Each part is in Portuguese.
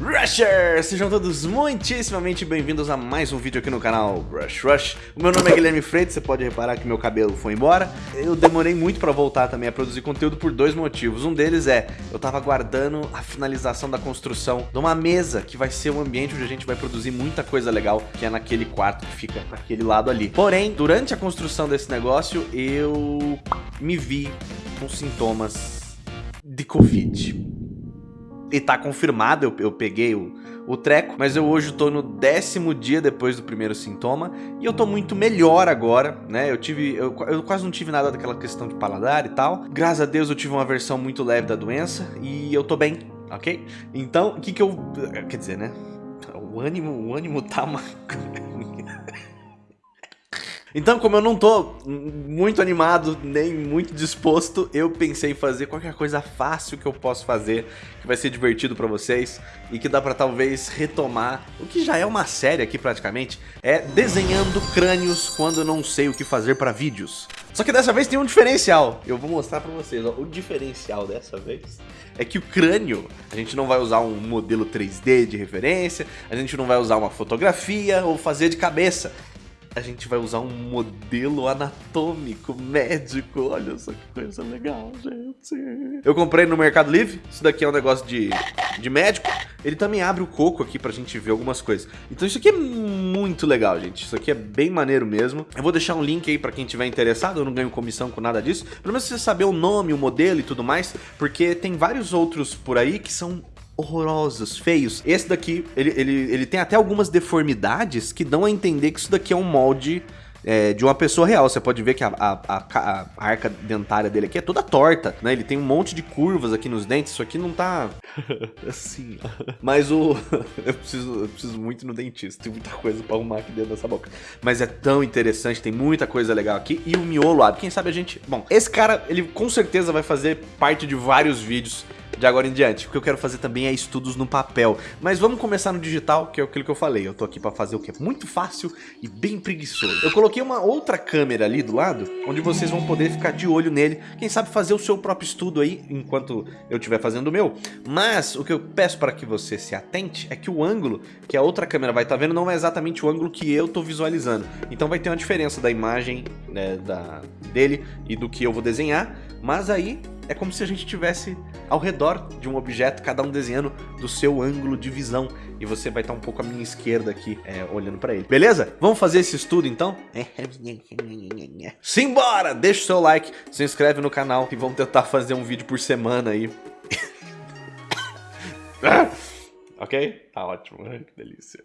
Rushers! Sejam todos muitíssimamente bem-vindos a mais um vídeo aqui no canal Rush Rush. O meu nome é Guilherme Freitas, você pode reparar que meu cabelo foi embora. Eu demorei muito pra voltar também a produzir conteúdo por dois motivos. Um deles é, eu tava aguardando a finalização da construção de uma mesa que vai ser um ambiente onde a gente vai produzir muita coisa legal, que é naquele quarto que fica naquele lado ali. Porém, durante a construção desse negócio, eu me vi com sintomas de Covid. E tá confirmado, eu, eu peguei o, o treco, mas eu hoje tô no décimo dia depois do primeiro sintoma e eu tô muito melhor agora, né? Eu tive, eu, eu, quase não tive nada daquela questão de paladar e tal. Graças a Deus eu tive uma versão muito leve da doença e eu tô bem, ok? Então, o que que eu, quer dizer, né? O ânimo, o ânimo tá. Então, como eu não tô muito animado, nem muito disposto, eu pensei em fazer qualquer coisa fácil que eu posso fazer, que vai ser divertido pra vocês e que dá pra talvez retomar o que já é uma série aqui praticamente, é desenhando crânios quando eu não sei o que fazer pra vídeos. Só que dessa vez tem um diferencial, eu vou mostrar pra vocês, ó. o diferencial dessa vez é que o crânio, a gente não vai usar um modelo 3D de referência, a gente não vai usar uma fotografia ou fazer de cabeça, a gente vai usar um modelo anatômico médico. Olha só que coisa legal, gente. Eu comprei no Mercado Livre. Isso daqui é um negócio de, de médico. Ele também abre o coco aqui pra gente ver algumas coisas. Então isso aqui é muito legal, gente. Isso aqui é bem maneiro mesmo. Eu vou deixar um link aí pra quem tiver interessado. Eu não ganho comissão com nada disso. Pelo menos você saber o nome, o modelo e tudo mais. Porque tem vários outros por aí que são horrorosos, feios. Esse daqui, ele, ele, ele tem até algumas deformidades que dão a entender que isso daqui é um molde é, de uma pessoa real. Você pode ver que a, a, a, a, arca dentária dele aqui é toda torta, né? Ele tem um monte de curvas aqui nos dentes. Isso aqui não tá assim. Mas o. eu, preciso, eu preciso muito no dentista. Tem muita coisa pra arrumar aqui dentro dessa boca. Mas é tão interessante, tem muita coisa legal aqui. E o miolo abre. Quem sabe a gente. Bom, esse cara, ele com certeza vai fazer parte de vários vídeos de agora em diante. O que eu quero fazer também é estudos no papel. Mas vamos começar no digital, que é aquilo que eu falei. Eu tô aqui para fazer o que é muito fácil e bem preguiçoso. Eu coloquei uma outra câmera ali do lado, onde vocês vão poder ficar de olho nele. Quem sabe fazer o seu próprio estudo aí, enquanto eu estiver fazendo o meu. Mas o que eu peço para que você se atente é que o ângulo que a outra câmera vai estar tá vendo não é exatamente o ângulo que eu tô visualizando. Então vai ter uma diferença da imagem né, da, dele e do que eu vou desenhar. Mas aí é como se a gente tivesse ao redor de um objeto, cada um desenhando do seu ângulo de visão. E você vai estar um pouco à minha esquerda aqui, é, olhando para ele. Beleza? Vamos fazer esse estudo então? Simbora! Deixa o seu like, se inscreve no canal e vamos tentar fazer um vídeo por semana aí. ok? Tá ótimo, que delícia.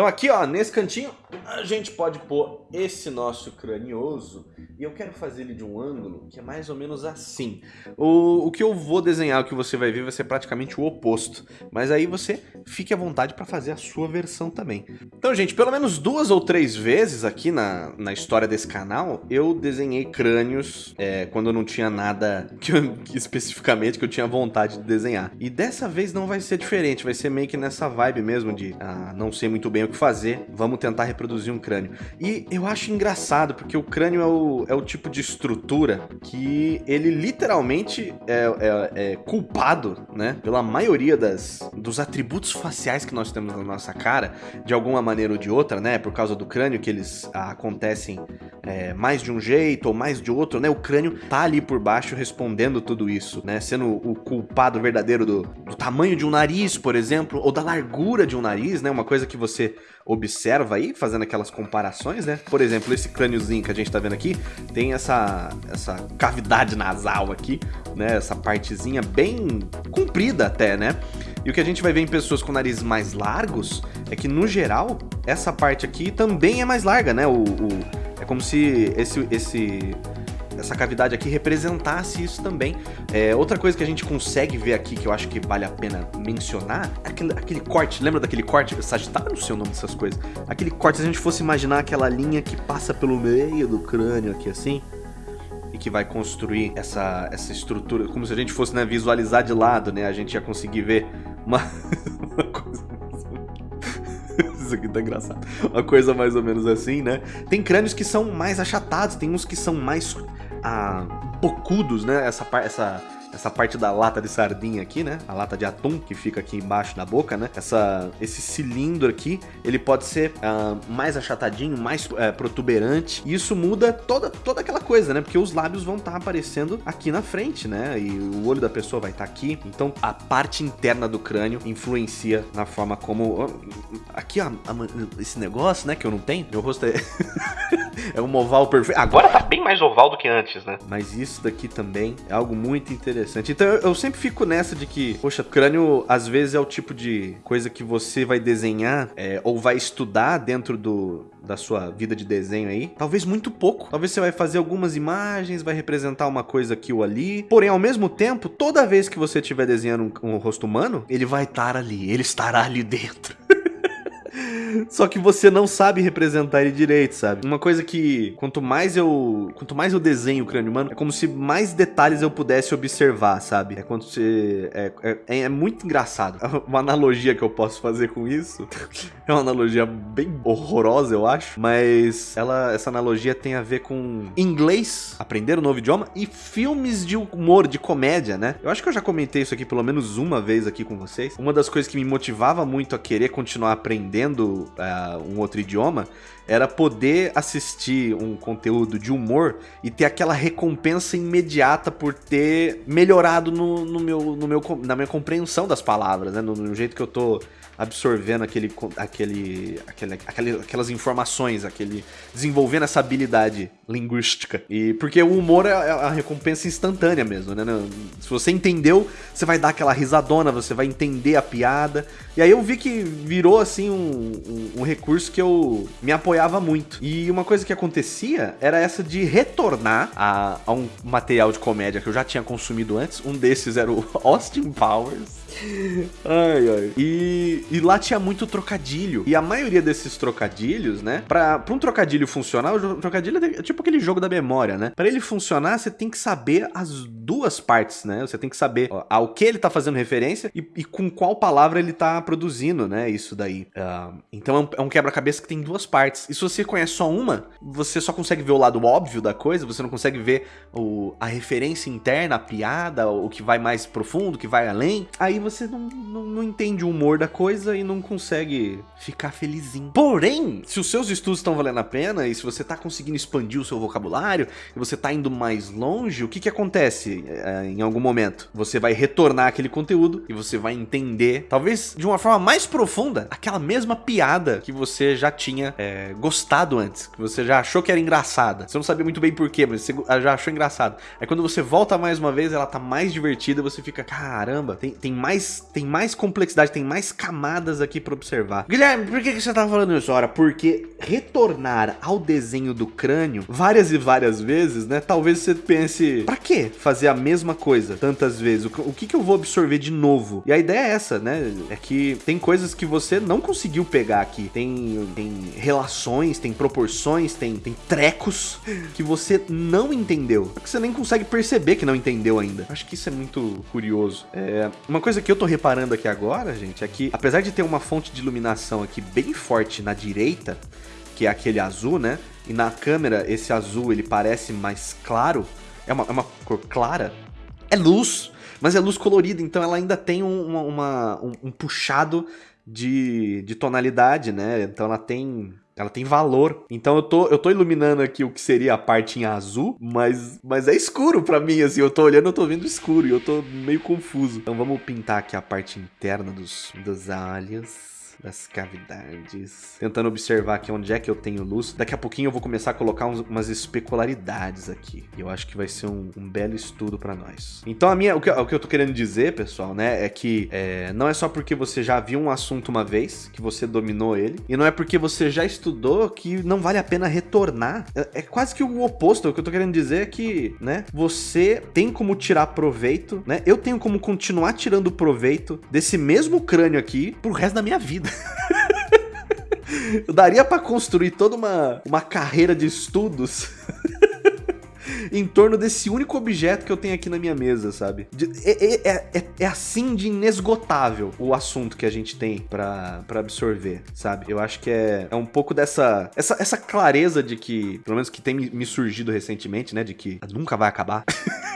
Então aqui, ó, nesse cantinho, a gente pode pôr esse nosso cranioso e eu quero fazer ele de um ângulo que é mais ou menos assim. O, o que eu vou desenhar, o que você vai ver, vai ser praticamente o oposto. Mas aí você fique à vontade para fazer a sua versão também. Então, gente, pelo menos duas ou três vezes aqui na, na história desse canal, eu desenhei crânios é, quando não tinha nada que eu, especificamente que eu tinha vontade de desenhar. E dessa vez não vai ser diferente, vai ser meio que nessa vibe mesmo de ah, não sei muito bem o que fazer, vamos tentar reproduzir um crânio. E eu acho engraçado, porque o crânio é o, é o tipo de estrutura que ele literalmente é, é, é culpado, né, pela maioria das, dos atributos faciais que nós temos na nossa cara, de alguma maneira ou de outra, né, por causa do crânio, que eles acontecem é, mais de um jeito ou mais de outro, né, o crânio tá ali por baixo respondendo tudo isso, né, sendo o culpado verdadeiro do, do tamanho de um nariz, por exemplo, ou da largura de um nariz, né, uma coisa que você observa aí, fazendo aquelas comparações, né? Por exemplo, esse crâniozinho que a gente tá vendo aqui, tem essa, essa cavidade nasal aqui, né? Essa partezinha bem comprida até, né? E o que a gente vai ver em pessoas com narizes mais largos é que, no geral, essa parte aqui também é mais larga, né? O, o é como se esse, esse essa cavidade aqui representasse isso também. É, outra coisa que a gente consegue ver aqui, que eu acho que vale a pena mencionar, é aquele, aquele corte, lembra daquele corte? Sagitário, não sei o nome dessas coisas. Aquele corte, se a gente fosse imaginar aquela linha que passa pelo meio do crânio aqui assim, e que vai construir essa, essa estrutura, como se a gente fosse né, visualizar de lado, né? A gente ia conseguir ver uma, uma coisa isso aqui tá engraçado. Uma coisa mais ou menos assim, né? Tem crânios que são mais achatados, tem uns que são mais ah, bocudos, né? Essa, essa essa parte da lata de sardinha aqui, né? A lata de atum que fica aqui embaixo da boca, né? Essa, esse cilindro aqui, ele pode ser uh, mais achatadinho, mais uh, protuberante. E isso muda toda, toda aquela coisa, né? Porque os lábios vão estar tá aparecendo aqui na frente, né? E o olho da pessoa vai estar tá aqui. Então a parte interna do crânio influencia na forma como... Aqui, ó, esse negócio, né? Que eu não tenho. Meu rosto é... é um oval perfeito. Agora tá bem mais oval do que antes, né? Mas isso daqui também é algo muito interessante interessante. Então eu, sempre fico nessa de que, poxa, crânio às vezes é o tipo de coisa que você vai desenhar é, ou vai estudar dentro do, da sua vida de desenho aí. Talvez muito pouco. Talvez você vai fazer algumas imagens, vai representar uma coisa aqui ou ali. Porém, ao mesmo tempo, toda vez que você estiver desenhando um, um rosto humano, ele vai estar ali, ele estará ali dentro. Só que você não sabe representar ele direito, sabe? Uma coisa que quanto mais eu, quanto mais eu desenho o crânio humano, é como se mais detalhes eu pudesse observar, sabe? É quando você é, é, é muito engraçado. Uma analogia que eu posso fazer com isso é uma analogia bem horrorosa, eu acho, mas ela essa analogia tem a ver com inglês, aprender um novo idioma e filmes de humor, de comédia, né? Eu acho que eu já comentei isso aqui pelo menos uma vez aqui com vocês. Uma das coisas que me motivava muito a querer continuar aprendendo uh, um outro idioma, era poder assistir um conteúdo de humor e ter aquela recompensa imediata por ter melhorado no, no meu, no meu, na minha compreensão das palavras, né? No, no jeito que eu tô absorvendo aquele, aquele, aquele, aquelas informações, aquele desenvolvendo essa habilidade linguística. E porque o humor é, é a recompensa instantânea mesmo, né? Se você entendeu, você vai dar aquela risadona, você vai entender a piada. E aí eu vi que virou assim um, um, um recurso que eu me apoiava muito. E uma coisa que acontecia era essa de retornar a, a um material de comédia que eu já tinha consumido antes. Um desses era o Austin Powers. Ai, ai. E, e lá tinha muito trocadilho. E a maioria desses trocadilhos, né? Pra, pra um trocadilho funcionar, o trocadilho é tipo aquele jogo da memória, né? Pra ele funcionar, você tem que saber as duas partes, né? Você tem que saber ó, ao que ele tá fazendo referência e, e, com qual palavra ele tá produzindo, né? Isso daí. Uh, então é um, é um quebra-cabeça que tem duas partes. E se você conhece só uma, você só consegue ver o lado óbvio da coisa, você não consegue ver o, a referência interna, a piada, o que vai mais profundo, o que vai além. Aí você não, não, não entende o humor da coisa e não consegue ficar felizinho. Porém, se os seus estudos estão valendo a pena e se você tá conseguindo expandir o seu vocabulário e você tá indo mais longe, o que que acontece é, em algum momento? Você vai retornar aquele conteúdo e você vai entender, talvez de uma forma mais profunda, aquela mesma piada que você já tinha é, gostado antes, que você já achou que era engraçada. Você não sabia muito bem porquê, mas você já achou engraçado. Aí quando você volta mais uma vez, ela tá mais divertida, você fica, caramba, tem, tem mais mais, tem mais complexidade, tem mais camadas aqui para observar. Guilherme, por que, que você tá falando isso? Ora, porque retornar ao desenho do crânio várias e várias vezes, né? Talvez você pense, para que fazer a mesma coisa tantas vezes? O, que, que eu vou absorver de novo? E a ideia é essa, né? É que tem coisas que você não conseguiu pegar aqui. Tem, tem relações, tem proporções, tem, tem trecos que você não entendeu. Que você nem consegue perceber que não entendeu ainda. Acho que isso é muito curioso. É, uma coisa que eu tô reparando aqui agora, gente, é que apesar de ter uma fonte de iluminação aqui bem forte na direita, que é aquele azul, né? E na câmera esse azul ele parece mais claro, é uma, é uma cor clara, é luz, mas é luz colorida, então ela ainda tem um, uma, uma um, um puxado de, de tonalidade, né? Então ela tem ela tem valor. Então eu tô, eu tô iluminando aqui o que seria a parte em azul, mas, mas é escuro pra mim, assim. Eu tô olhando, eu tô vendo escuro e eu tô meio confuso. Então vamos pintar aqui a parte interna dos, dos olhos das cavidades. Tentando observar aqui onde é que eu tenho luz. Daqui a pouquinho eu vou começar a colocar uns, umas especularidades aqui. E eu acho que vai ser um, um belo estudo para nós. Então a minha, o que, o que eu tô querendo dizer, pessoal, né, é que é, não é só porque você já viu um assunto uma vez, que você dominou ele, e não é porque você já estudou que não vale a pena retornar. É, é quase que o oposto. O que eu tô querendo dizer é que, né, você tem como tirar proveito, né, eu tenho como continuar tirando proveito desse mesmo crânio aqui pro resto da minha vida. Daria para construir toda uma, uma carreira de estudos em torno desse único objeto que eu tenho aqui na minha mesa, sabe? É, é, é, é assim de inesgotável o assunto que a gente tem para absorver, sabe? Eu acho que é, é um pouco dessa essa, essa clareza de que, pelo menos que tem me surgido recentemente, né? De que nunca vai acabar.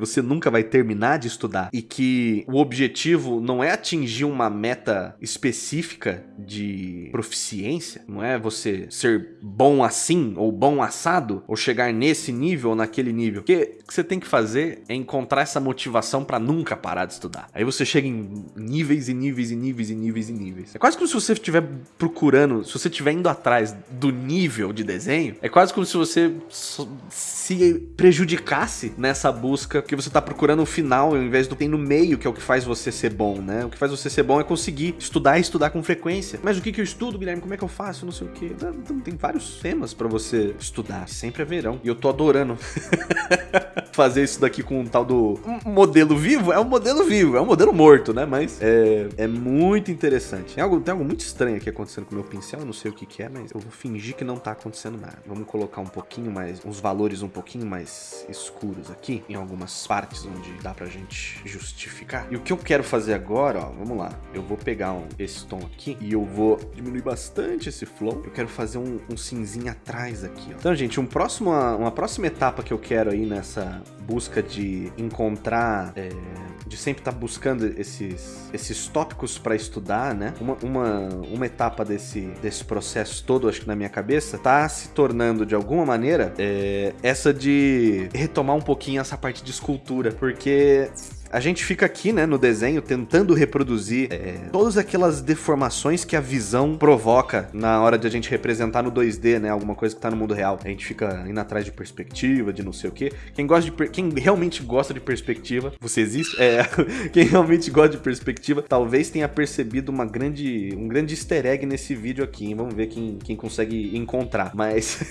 que você nunca vai terminar de estudar e que o objetivo não é atingir uma meta específica de proficiência, não é você ser bom assim ou bom assado ou chegar nesse nível ou naquele nível. O que você tem que fazer é encontrar essa motivação para nunca parar de estudar. Aí você chega em níveis e níveis e níveis e níveis e níveis. É quase como se você estiver procurando, se você estiver indo atrás do nível de desenho, é quase como se você se prejudicasse nessa busca que você tá procurando o final ao invés do tem no meio, que é o que faz você ser bom, né? O que faz você ser bom é conseguir estudar e estudar com frequência. Mas o que que eu estudo, Guilherme? Como é que eu faço? Não sei o que. Tem vários temas para você estudar. Sempre é verão. E eu tô adorando fazer isso daqui com um tal do modelo vivo. É um modelo vivo, é um modelo morto, né? Mas é, é muito interessante. Tem algo, tem algo muito estranho aqui acontecendo com o meu pincel. Eu não sei o que que é, mas eu vou fingir que não tá acontecendo nada. Vamos colocar um pouquinho mais, uns valores um pouquinho mais escuros aqui em algumas partes onde dá pra gente justificar. E o que eu quero fazer agora, ó, vamos lá. Eu vou pegar um, esse tom aqui e eu vou diminuir bastante esse flow. Eu quero fazer um, um cinzinho atrás aqui, ó. Então, gente, um próximo, uma próxima etapa que eu quero aí nessa busca de encontrar... É, de sempre estar tá buscando esses, esses tópicos para estudar, né? Uma, uma, uma etapa desse, desse processo todo, acho que na minha cabeça, tá se tornando de alguma maneira é, essa de retomar um pouquinho essa parte de escultura, porque a gente fica aqui, né, no desenho, tentando reproduzir é, todas aquelas deformações que a visão provoca na hora de a gente representar no 2D, né, alguma coisa que tá no mundo real. A gente fica indo atrás de perspectiva, de não sei o quê. Quem gosta de quem realmente gosta de perspectiva, você existe? É, quem realmente gosta de perspectiva, talvez tenha percebido uma grande, um grande easter egg nesse vídeo aqui, hein? Vamos ver quem, quem consegue encontrar. Mas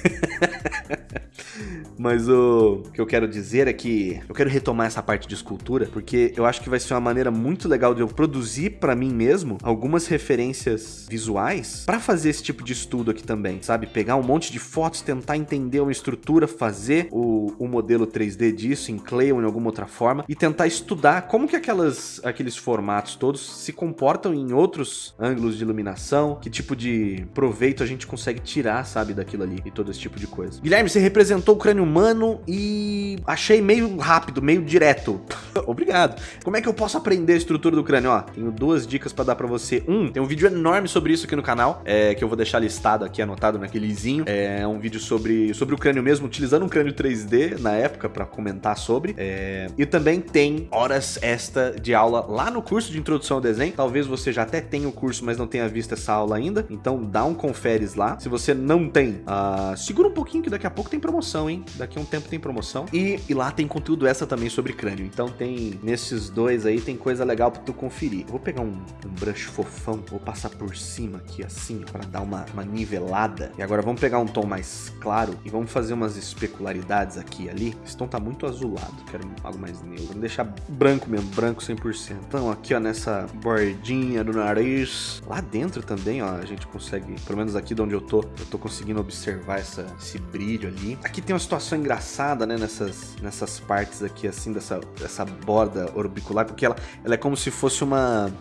Mas o que eu quero dizer é que eu quero retomar essa parte de escultura, porque eu acho que vai ser uma maneira muito legal de eu produzir para mim mesmo algumas referências visuais para fazer esse tipo de estudo aqui também, sabe? Pegar um monte de fotos, tentar entender uma estrutura, fazer o, o modelo 3D disso em Clay ou em alguma outra forma e tentar estudar como que aquelas, aqueles formatos todos se comportam em outros ângulos de iluminação, que tipo de proveito a gente consegue tirar, sabe, daquilo ali e todo esse tipo de coisa. Guilherme, você representou o crânio humano e achei meio rápido, meio direto. Obrigado. Como é que eu posso aprender a estrutura do crânio? Ó, tenho duas dicas para dar para você. Um, tem um vídeo enorme sobre isso aqui no canal, é, que eu vou deixar listado aqui, anotado naquelezinho. É um vídeo sobre, sobre o crânio mesmo, utilizando um crânio 3D na época para comentar sobre. É, e também tem horas extra de aula lá no curso de introdução ao desenho. Talvez você já até tenha o curso, mas não tenha visto essa aula ainda. Então dá um conferes lá. Se você não tem, uh, segura um pouquinho que daqui a pouco tem promoção, hein? Daqui a um tempo tem promoção. E, e lá tem conteúdo essa também sobre crânio. Então tem, nesses dois aí, tem coisa legal pra tu conferir. Vou pegar um, um brush fofão, vou passar por cima aqui assim, pra dar uma, uma nivelada. E agora vamos pegar um tom mais claro e vamos fazer umas especularidades aqui e ali. Esse tom tá muito azulado, quero algo mais neutro. Vamos deixar branco mesmo, branco 100%. Então aqui, ó, nessa bordinha do nariz. Lá dentro também, ó, a gente consegue, pelo menos aqui de onde eu tô, eu tô conseguindo observar essa, esse brilho ali. Aqui tem uma situação engraçada, né, nessas, nessas partes aqui, assim, dessa, dessa borda orbicular, porque ela, ela é como se fosse uma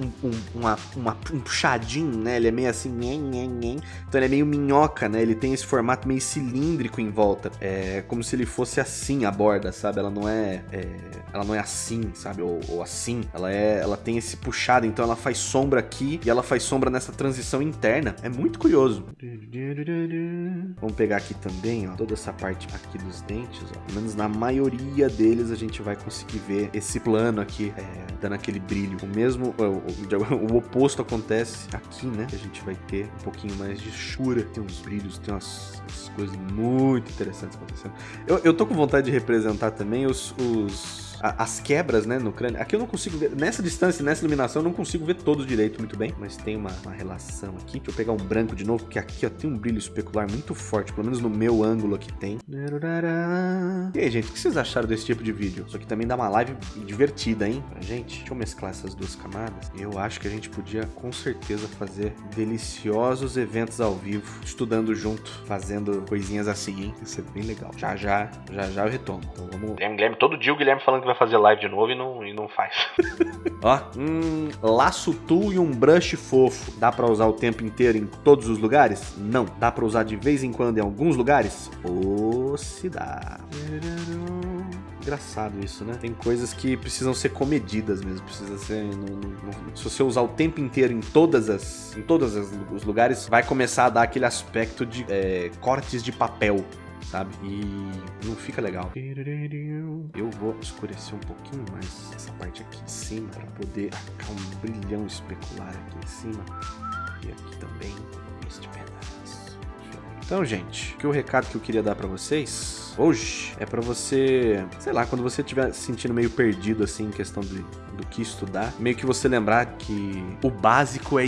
um, um, uma, uma, um puxadinho, né? Ele é meio assim, nhen, nhen, nhen. então ele é meio minhoca, né? Ele tem esse formato meio cilíndrico em volta. É como se ele fosse assim a borda, sabe? Ela não é, é ela não é assim, sabe? Ou, ou, assim. Ela é, ela tem esse puxado, então ela faz sombra aqui e ela faz sombra nessa transição interna. É muito curioso. Vamos pegar aqui também, ó, toda essa parte aqui dos dentes, ó. Pelo menos na maioria deles a gente vai conseguir ver esse plano aqui, é, dando aquele brilho. O mesmo, o, o, oposto acontece aqui, né? Que a gente vai ter um pouquinho mais de chura. Tem uns brilhos, tem umas, umas coisas muito interessantes acontecendo. Eu, eu tô com vontade de representar também os, os as quebras, né, no crânio. Aqui eu não consigo ver, nessa distância, nessa iluminação, eu não consigo ver todos direito muito bem, mas tem uma, uma relação aqui. Deixa eu pegar um branco de novo, porque aqui, ó, tem um brilho especular muito forte, pelo menos no meu ângulo aqui tem. E aí, gente, o que vocês acharam desse tipo de vídeo? Isso aqui também dá uma live divertida, hein? Pra gente. Deixa eu mesclar essas duas camadas. Eu acho que a gente podia, com certeza, fazer deliciosos eventos ao vivo, estudando junto, fazendo coisinhas assim, hein? Isso é bem legal. Já, já, já, já eu retomo. Então vamos... Guilherme, Guilherme, todo dia o Guilherme falando que vai fazer live de novo e não, e não faz. Ó, um laço tool e um brush fofo. Dá pra usar o tempo inteiro em todos os lugares? Não. Dá pra usar de vez em quando em alguns lugares? Ou se dá. Engraçado isso, né? Tem coisas que precisam ser comedidas mesmo. Precisa ser. Se você usar o tempo inteiro em todas as. em todos os lugares, vai começar a dar aquele aspecto de é, cortes de papel sabe? E não fica legal. Eu vou escurecer um pouquinho mais essa parte aqui em cima para poder ficar um brilhão especular aqui em cima e aqui também este pedaço. Então, gente, que o recado que eu queria dar para vocês hoje é para você, sei lá, quando você estiver se sentindo meio perdido assim em questão de, do que estudar, meio que você lembrar que o básico é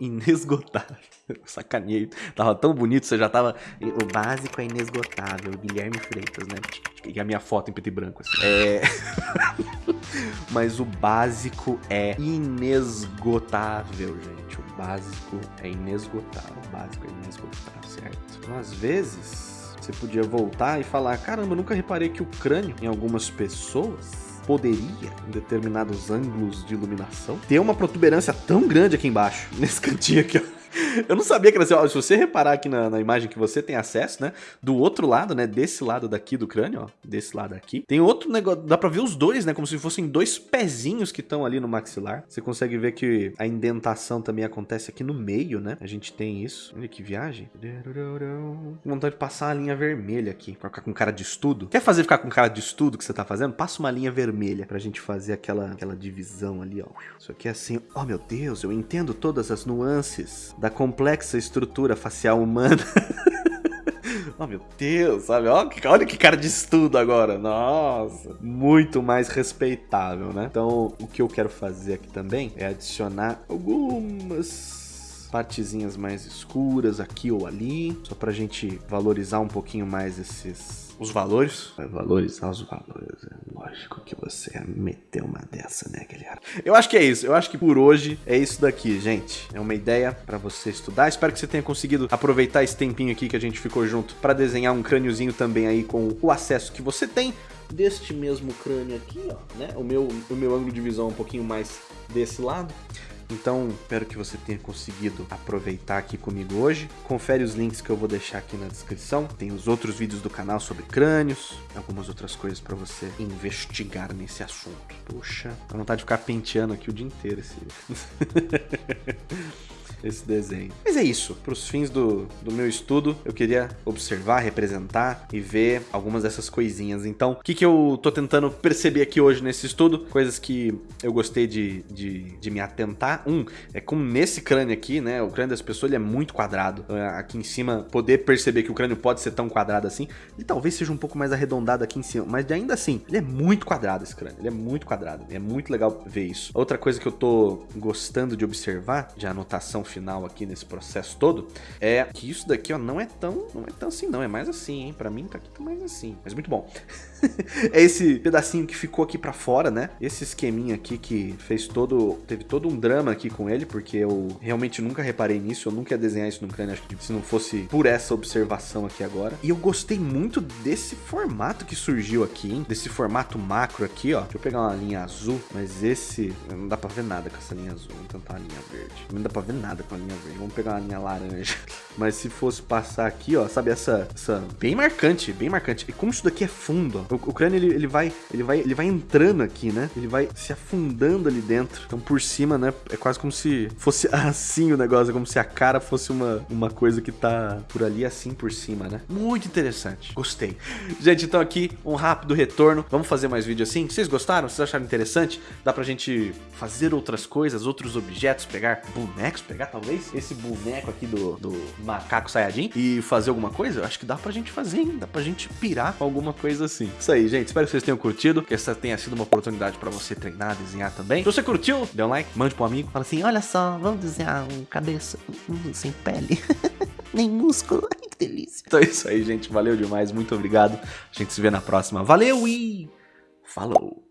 inesgotável. Sacaneio. Tava tão bonito, você já tava. O básico é inesgotável. Guilherme Freitas, né? E a minha foto em preto e branco, assim. É. Mas o básico é inesgotável, gente. O básico é inesgotável. O básico é inesgotável, certo? Então, às vezes, você podia voltar e falar: caramba, eu nunca reparei que o crânio, em algumas pessoas, poderia, em determinados ângulos de iluminação, ter uma protuberância tão grande aqui embaixo, nesse cantinho aqui, ó. Eu não sabia que era assim, ó, se você reparar aqui na, na, imagem que você tem acesso, né, do outro lado, né, desse lado daqui do crânio, ó, desse lado aqui, tem outro negócio, dá pra ver os dois, né, como se fossem dois pezinhos que estão ali no maxilar. Você consegue ver que a indentação também acontece aqui no meio, né, a gente tem isso. Olha que viagem. Vontade de passar a linha vermelha aqui, pra ficar com cara de estudo. Quer fazer ficar com cara de estudo que você tá fazendo? Passa uma linha vermelha pra gente fazer aquela, aquela divisão ali, ó. Isso aqui é assim, oh meu Deus, eu entendo todas as nuances da complexa estrutura facial humana. oh, meu Deus, sabe? Olha que cara de estudo agora. Nossa, muito mais respeitável, né? Então, o que eu quero fazer aqui também é adicionar algumas partezinhas mais escuras aqui ou ali, só pra gente valorizar um pouquinho mais esses os valores. Vai valorizar os valores. Lógico que você ia meter uma dessa, né, Guilherme? Eu acho que é isso. Eu acho que por hoje é isso daqui, gente. É uma ideia para você estudar. Espero que você tenha conseguido aproveitar esse tempinho aqui que a gente ficou junto para desenhar um crâniozinho também aí com o acesso que você tem deste mesmo crânio aqui, ó, né? O meu, o meu ângulo de visão é um pouquinho mais desse lado. Então, espero que você tenha conseguido aproveitar aqui comigo hoje. Confere os links que eu vou deixar aqui na descrição. Tem os outros vídeos do canal sobre crânios, algumas outras coisas para você investigar nesse assunto. Puxa, dá vontade de ficar penteando aqui o dia inteiro esse... esse desenho. Mas é isso. Para os fins do, do meu estudo, eu queria observar, representar e ver algumas dessas coisinhas. Então, o que, que eu tô tentando perceber aqui hoje nesse estudo? Coisas que eu gostei de, de, de me atentar. Um, é como nesse crânio aqui, né? O crânio das pessoas ele é muito quadrado. É, aqui em cima, poder perceber que o crânio pode ser tão quadrado assim. Ele talvez seja um pouco mais arredondado aqui em cima, mas ainda assim, ele é muito quadrado esse crânio. Ele é muito quadrado. É muito legal ver isso. Outra coisa que eu tô gostando de observar, de anotação final aqui nesse processo todo, é que isso daqui, ó, não é tão, não é tão assim não, é mais assim, hein? Pra mim tá aqui tá mais assim, mas muito bom. é esse pedacinho que ficou aqui pra fora, né? Esse esqueminha aqui que fez todo, teve todo um drama aqui com ele, porque eu realmente nunca reparei nisso, eu nunca ia desenhar isso no crânio, acho que se não fosse por essa observação aqui agora. E eu gostei muito desse formato que surgiu aqui, hein? Desse formato macro aqui, ó. Deixa eu pegar uma linha azul, mas esse não dá pra ver nada com essa linha azul, vamos tentar a linha verde. Não dá pra ver nada com a linha verde. Vamos pegar uma linha laranja. Mas se fosse passar aqui, ó, sabe essa, essa bem marcante, bem marcante. E como isso daqui é fundo, ó, o, o crânio ele, ele vai, ele vai, ele vai entrando aqui, né? Ele vai se afundando ali dentro. Então por cima, né, é quase como se fosse assim o negócio, é como se a cara fosse uma, uma coisa que tá por ali assim por cima, né? Muito interessante. Gostei. Gente, então aqui um rápido retorno. Vamos fazer mais vídeo assim? Vocês gostaram? Vocês acharam interessante? Dá pra gente fazer outras coisas, outros objetos, pegar bonecos, pegar talvez esse boneco aqui do, do macaco Sayajin e fazer alguma coisa? Eu acho que dá pra gente fazer, hein? Dá pra gente pirar com alguma coisa assim. Isso aí, gente. Espero que vocês tenham curtido, que essa tenha sido uma oportunidade pra você treinar, desenhar também. Se você curtiu, dê um like, mande pro um amigo. Fala assim, olha só, vamos desenhar um cabeça sem pele, nem músculo. delícia. Então é isso aí, gente. Valeu demais. Muito obrigado. A gente se vê na próxima. Valeu e falou!